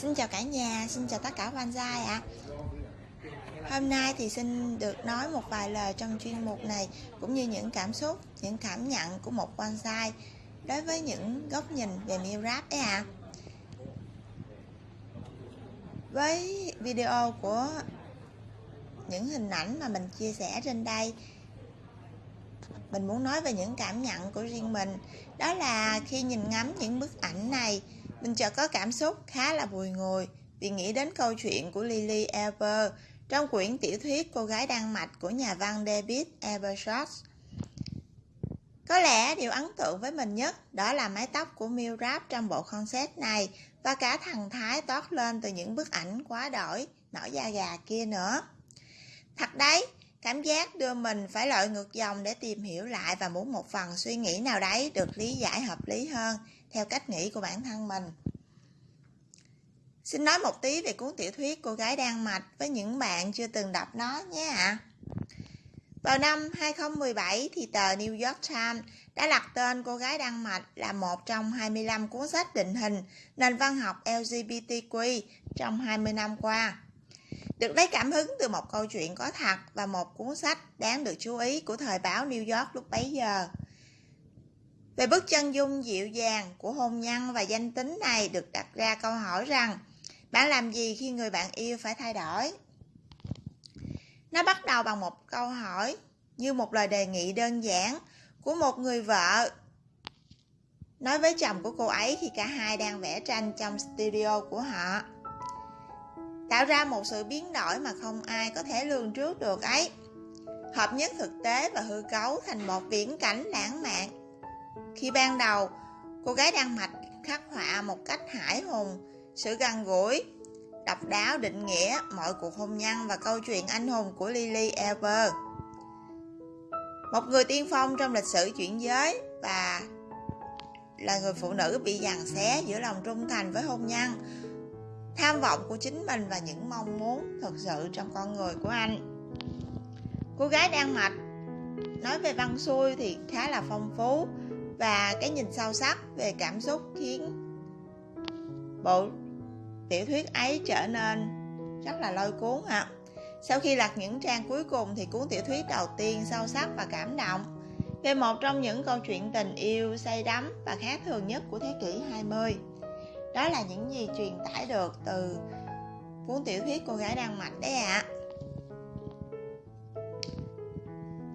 Xin chào cả nhà, xin chào tất cả quan gia ạ. Hôm nay thì xin được nói một vài lời trong chuyên mục này cũng như những cảm xúc, những cảm nhận của một quan gia đối với những góc nhìn về miêu rap đấy ạ. À. Với video của những hình ảnh mà mình chia sẻ trên đây mình muốn nói về những cảm nhận của riêng mình đó là khi nhìn ngắm những bức ảnh này mình chợt có cảm xúc khá là bùi ngùi vì nghĩ đến câu chuyện của Lily Ever trong quyển tiểu thuyết Cô gái Đan Mạch của nhà văn David Ebershot. Có lẽ điều ấn tượng với mình nhất đó là mái tóc của Milrap trong bộ concept này và cả thằng Thái toát lên từ những bức ảnh quá đổi, nổi da gà kia nữa. Thật đấy, cảm giác đưa mình phải lội ngược dòng để tìm hiểu lại và muốn một phần suy nghĩ nào đấy được lý giải hợp lý hơn, theo cách nghĩ của bản thân mình. Xin nói một tí về cuốn tiểu thuyết Cô gái đang mạch với những bạn chưa từng đọc nó nhé ạ. À. Vào năm 2017 thì tờ New York Times đã đặt tên Cô gái Đan mạch là một trong 25 cuốn sách định hình nền văn học LGBTQ trong 20 năm qua. Được lấy cảm hứng từ một câu chuyện có thật và một cuốn sách đáng được chú ý của thời báo New York lúc bấy giờ. Về bức chân dung dịu dàng của hôn nhân và danh tính này được đặt ra câu hỏi rằng, bạn làm gì khi người bạn yêu phải thay đổi? Nó bắt đầu bằng một câu hỏi như một lời đề nghị đơn giản của một người vợ nói với chồng của cô ấy khi cả hai đang vẽ tranh trong studio của họ tạo ra một sự biến đổi mà không ai có thể lường trước được ấy. Hợp nhất thực tế và hư cấu thành một viễn cảnh lãng mạn. Khi ban đầu, cô gái đan mạch khắc họa một cách hải hùng, sự gần gũi, độc đáo định nghĩa mọi cuộc hôn nhân và câu chuyện anh hùng của Lily Ever một người tiên phong trong lịch sử chuyển giới và là người phụ nữ bị giằng xé giữa lòng trung thành với hôn nhân tham vọng của chính mình và những mong muốn thực sự trong con người của anh cô gái đang mạch, nói về văn xuôi thì khá là phong phú và cái nhìn sâu sắc về cảm xúc khiến bộ tiểu thuyết ấy trở nên rất là lôi cuốn ạ à. sau khi lật những trang cuối cùng thì cuốn tiểu thuyết đầu tiên sâu sắc và cảm động về một trong những câu chuyện tình yêu say đắm và khác thường nhất của thế kỷ 20 đó là những gì truyền tải được từ cuốn tiểu thuyết cô gái đang mạch đấy ạ à.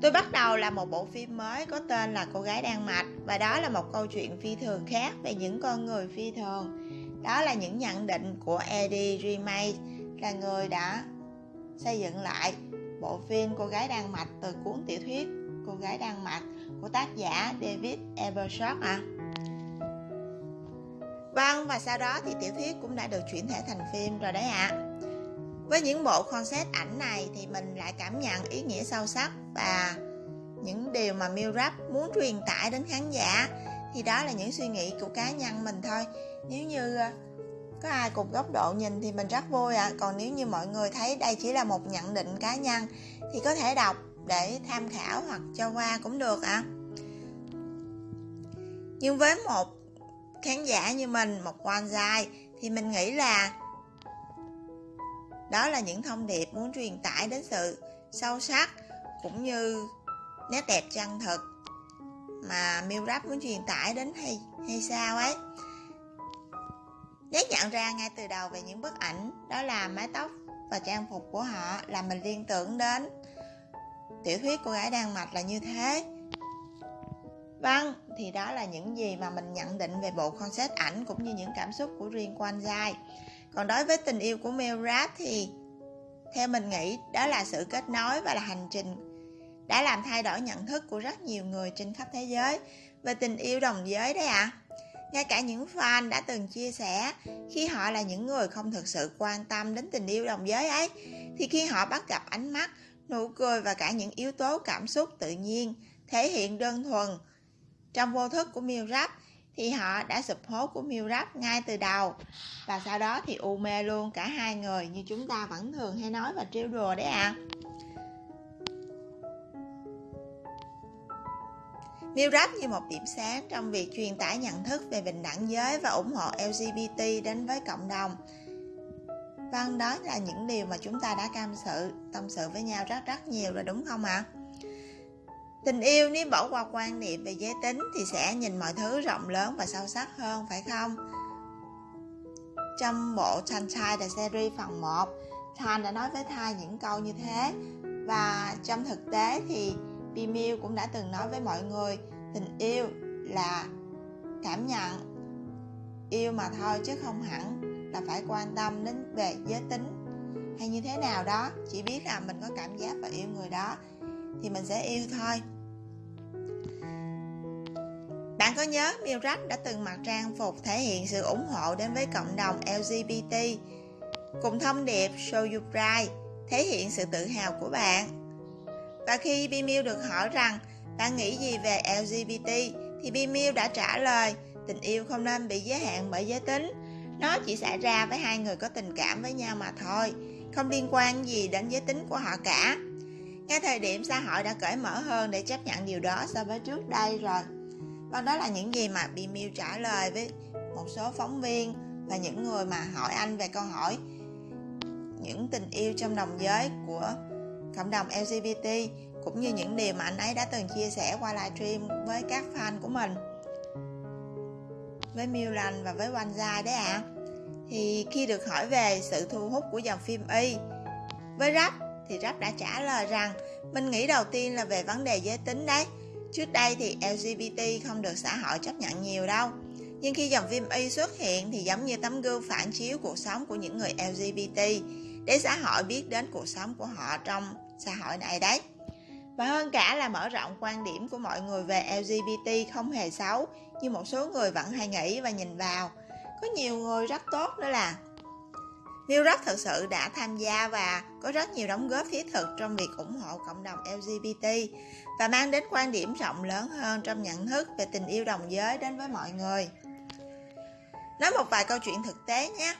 Tôi bắt đầu là một bộ phim mới có tên là Cô gái đang mạch và đó là một câu chuyện phi thường khác về những con người phi thường. Đó là những nhận định của Eddie Remake là người đã xây dựng lại bộ phim Cô gái đang mạch từ cuốn tiểu thuyết Cô gái đang mạch của tác giả David Ebershot à. Vâng, và sau đó thì tiểu thuyết cũng đã được chuyển thể thành phim rồi đấy ạ. À. Với những bộ concept ảnh này thì mình lại cảm nhận ý nghĩa sâu sắc và những điều mà Milrap muốn truyền tải đến khán giả thì đó là những suy nghĩ của cá nhân mình thôi. Nếu như ờ, có ai cùng góc độ nhìn thì mình rất vui ạ. À. Còn nếu như mọi người thấy đây chỉ là một nhận định cá nhân thì có thể đọc để tham khảo hoặc cho qua cũng được ạ. À. Nhưng với một khán giả như mình, một quan dài thì mình nghĩ là đó là những thông điệp muốn truyền tải đến sự sâu sắc cũng như nét đẹp chân thực mà Mill Rap muốn truyền tải đến hay hay sao ấy. Nét nhận ra ngay từ đầu về những bức ảnh, đó là mái tóc và trang phục của họ, là mình liên tưởng đến. Tiểu thuyết cô gái đang mặc là như thế. Vâng, thì đó là những gì mà mình nhận định về bộ concept ảnh cũng như những cảm xúc của riêng Quan Giai. Còn đối với tình yêu của Mel Rap thì theo mình nghĩ đó là sự kết nối và là hành trình đã làm thay đổi nhận thức của rất nhiều người trên khắp thế giới về tình yêu đồng giới đấy ạ. À. Ngay cả những fan đã từng chia sẻ khi họ là những người không thực sự quan tâm đến tình yêu đồng giới ấy thì khi họ bắt gặp ánh mắt, nụ cười và cả những yếu tố cảm xúc tự nhiên thể hiện đơn thuần trong vô thức của Mill thì họ đã sụp hố của Mill ngay từ đầu và sau đó thì u mê luôn cả hai người như chúng ta vẫn thường hay nói và trêu đùa đấy à. Mill như một điểm sáng trong việc truyền tải nhận thức về bình đẳng giới và ủng hộ LGBT đến với cộng đồng. Vâng, đó là những điều mà chúng ta đã cam sự, tâm sự với nhau rất rất nhiều rồi đúng không ạ? À? Tình yêu nếu bỏ qua quan niệm về giới tính thì sẽ nhìn mọi thứ rộng lớn và sâu sắc hơn, phải không? Trong bộ Sunshine The Series phần 1, Thanh đã nói với Thai những câu như thế. Và trong thực tế thì Bimil cũng đã từng nói với mọi người tình yêu là cảm nhận. Yêu mà thôi chứ không hẳn là phải quan tâm đến về giới tính. Hay như thế nào đó chỉ biết là mình có cảm giác và yêu người đó thì mình sẽ yêu thôi. Có nhớ milrat đã từng mặc trang phục thể hiện sự ủng hộ đến với cộng đồng LGBT cùng thông điệp Show You Pride thể hiện sự tự hào của bạn. Và khi Bimil được hỏi rằng bạn nghĩ gì về LGBT thì Bimil đã trả lời tình yêu không nên bị giới hạn bởi giới tính. Nó chỉ xảy ra với hai người có tình cảm với nhau mà thôi, không liên quan gì đến giới tính của họ cả. Ngay thời điểm xã hội đã cởi mở hơn để chấp nhận điều đó so với trước đây rồi. Và đó là những gì mà Bimil trả lời với một số phóng viên và những người mà hỏi anh về câu hỏi những tình yêu trong đồng giới của cộng đồng LGBT cũng như những điều mà anh ấy đã từng chia sẻ qua livestream với các fan của mình, với Milan và với Wanza đấy ạ à. thì khi được hỏi về sự thu hút của dòng phim Y với Rap thì Rap đã trả lời rằng, mình nghĩ đầu tiên là về vấn đề giới tính đấy trước đây thì LGBT không được xã hội chấp nhận nhiều đâu. Nhưng khi dòng phim Y xuất hiện thì giống như tấm gương phản chiếu cuộc sống của những người LGBT để xã hội biết đến cuộc sống của họ trong xã hội này đấy. Và hơn cả là mở rộng quan điểm của mọi người về LGBT không hề xấu, như một số người vẫn hay nghĩ và nhìn vào. Có nhiều người rất tốt nữa là Neil Rock thực sự đã tham gia và có rất nhiều đóng góp thiết thực trong việc ủng hộ cộng đồng LGBT và mang đến quan điểm rộng lớn hơn trong nhận thức về tình yêu đồng giới đến với mọi người. Nói một vài câu chuyện thực tế nhé.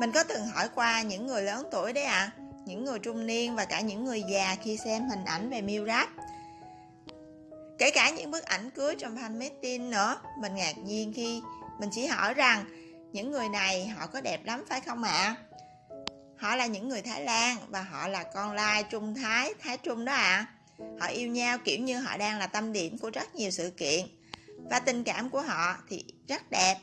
Mình có từng hỏi qua những người lớn tuổi đấy ạ, à, những người trung niên và cả những người già khi xem hình ảnh về Miu Rap. Kể cả những bức ảnh cưới trong fan meeting nữa, mình ngạc nhiên khi mình chỉ hỏi rằng những người này họ có đẹp lắm phải không ạ? À? Họ là những người Thái Lan và họ là con lai Trung Thái, Thái Trung đó ạ. À. Họ yêu nhau kiểu như họ đang là tâm điểm của rất nhiều sự kiện. Và tình cảm của họ thì rất đẹp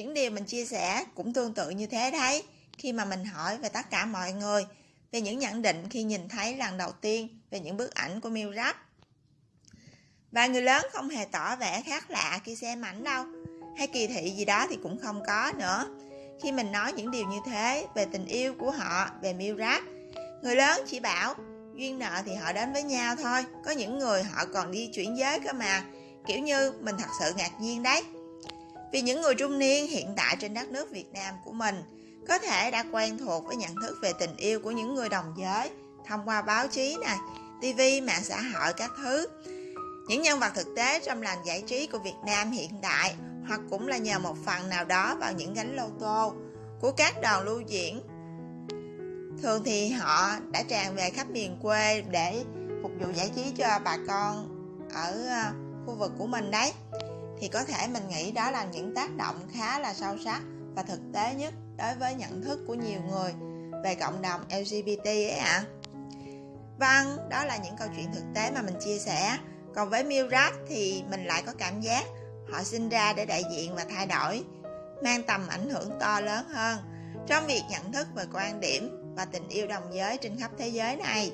những điều mình chia sẻ cũng tương tự như thế đấy khi mà mình hỏi về tất cả mọi người về những nhận định khi nhìn thấy lần đầu tiên về những bức ảnh của Miu Rap. Và người lớn không hề tỏ vẻ khác lạ khi xem ảnh đâu, hay kỳ thị gì đó thì cũng không có nữa. Khi mình nói những điều như thế về tình yêu của họ, về miêu Rap, người lớn chỉ bảo duyên nợ thì họ đến với nhau thôi, có những người họ còn đi chuyển giới cơ mà, kiểu như mình thật sự ngạc nhiên đấy. Vì những người trung niên hiện tại trên đất nước Việt Nam của mình có thể đã quen thuộc với nhận thức về tình yêu của những người đồng giới thông qua báo chí này, TV, mạng xã hội các thứ. Những nhân vật thực tế trong làng giải trí của Việt Nam hiện đại hoặc cũng là nhờ một phần nào đó vào những gánh lô tô của các đoàn lưu diễn. Thường thì họ đã tràn về khắp miền quê để phục vụ giải trí cho bà con ở ờ, khu vực của mình đấy thì có thể mình nghĩ đó là những tác động khá là sâu sắc và thực tế nhất đối với nhận thức của nhiều người về cộng đồng LGBT ấy ạ. À. Vâng, đó là những câu chuyện thực tế mà mình chia sẻ. Còn với Mirat thì mình lại có cảm giác họ sinh ra để đại diện và thay đổi, mang tầm ảnh hưởng to lớn hơn trong việc nhận thức về quan điểm và tình yêu đồng giới trên khắp thế giới này.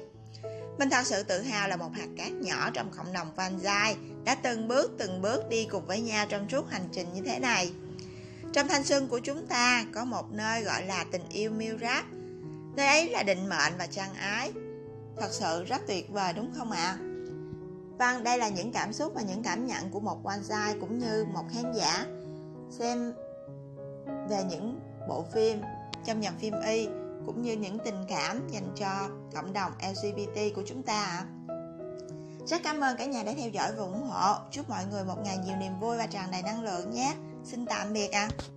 Mình thật sự tự hào là một hạt cát nhỏ trong cộng đồng Vanzai đã từng bước từng bước đi cùng với nhau trong suốt hành trình như thế này. Trong thanh xuân của chúng ta có một nơi gọi là tình yêu miêu. Nơi ấy là định mệnh và chân ái. Thật sự rất tuyệt vời đúng không ạ? À? Vâng, đây là những cảm xúc và những cảm nhận của một Vanzai cũng như một khán giả xem về những bộ phim trong dòng phim Y cũng như những tình cảm dành cho cộng đồng LGBT của chúng ta ạ. Rất cảm ơn cả nhà đã theo dõi và ủng hộ. Chúc mọi người một ngày nhiều niềm vui và tràn đầy năng lượng nhé. Xin tạm biệt ạ. À.